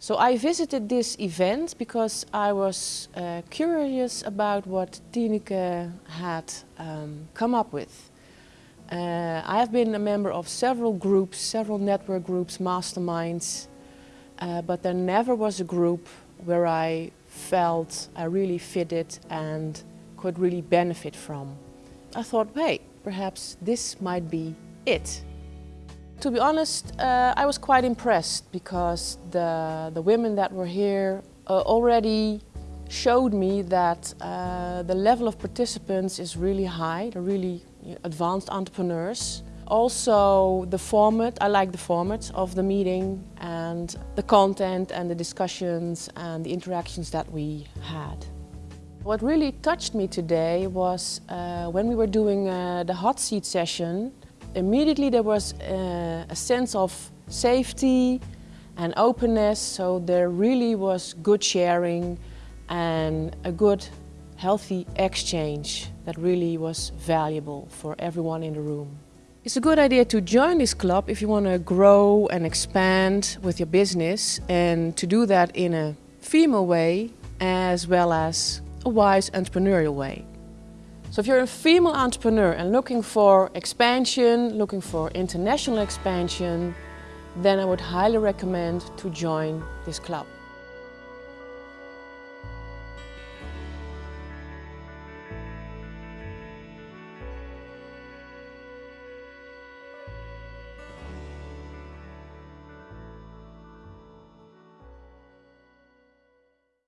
So I visited this event because I was uh, curious about what Tineke had um, come up with. Uh, I have been a member of several groups, several network groups, masterminds, uh, but there never was a group where I felt I really fitted and could really benefit from. I thought, hey, perhaps this might be it. To be honest, uh, I was quite impressed because the, the women that were here uh, already showed me that uh, the level of participants is really high. They're really advanced entrepreneurs. Also the format, I like the format of the meeting and the content and the discussions and the interactions that we had. What really touched me today was uh, when we were doing uh, the hot seat session immediately there was a, a sense of safety and openness, so there really was good sharing and a good healthy exchange that really was valuable for everyone in the room. It's a good idea to join this club if you want to grow and expand with your business and to do that in a female way as well as a wise entrepreneurial way. So if you're a female entrepreneur and looking for expansion, looking for international expansion, then I would highly recommend to join this club.